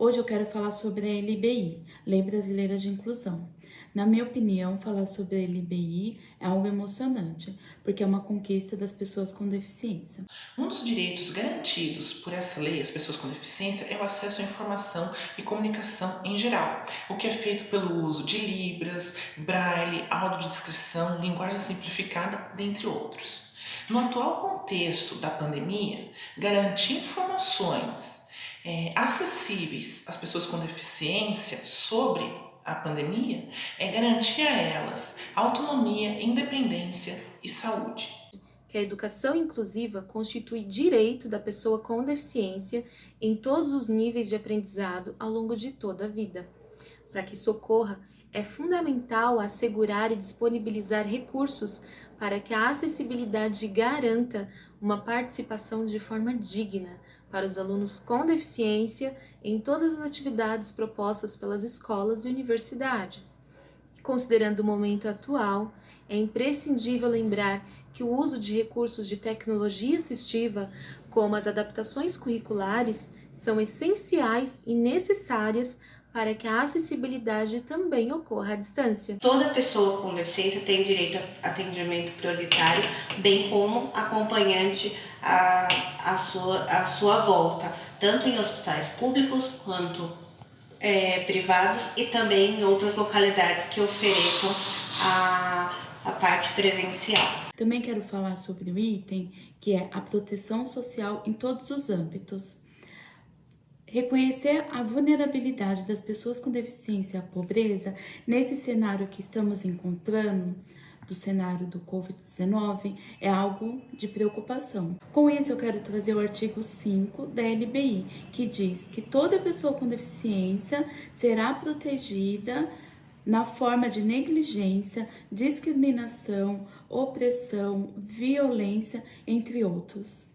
Hoje eu quero falar sobre a LBI, Lei Brasileira de Inclusão. Na minha opinião, falar sobre a LBI é algo emocionante, porque é uma conquista das pessoas com deficiência. Um dos direitos garantidos por essa lei às pessoas com deficiência é o acesso à informação e comunicação em geral, o que é feito pelo uso de libras, braille, audiodescrição, linguagem simplificada, dentre outros. No atual contexto da pandemia, garantir informações é, acessíveis às pessoas com deficiência sobre a pandemia é garantir a elas autonomia, independência e saúde. Que a educação inclusiva constitui direito da pessoa com deficiência em todos os níveis de aprendizado ao longo de toda a vida. Para que isso ocorra, é fundamental assegurar e disponibilizar recursos para que a acessibilidade garanta uma participação de forma digna, para os alunos com deficiência em todas as atividades propostas pelas escolas e universidades. Considerando o momento atual, é imprescindível lembrar que o uso de recursos de tecnologia assistiva, como as adaptações curriculares, são essenciais e necessárias para que a acessibilidade também ocorra à distância. Toda pessoa com deficiência tem direito a atendimento prioritário, bem como acompanhante à, à, sua, à sua volta, tanto em hospitais públicos quanto é, privados e também em outras localidades que ofereçam a, a parte presencial. Também quero falar sobre o item que é a proteção social em todos os âmbitos. Reconhecer a vulnerabilidade das pessoas com deficiência a pobreza nesse cenário que estamos encontrando, do cenário do Covid-19, é algo de preocupação. Com isso, eu quero trazer o artigo 5 da LBI, que diz que toda pessoa com deficiência será protegida na forma de negligência, discriminação, opressão, violência, entre outros.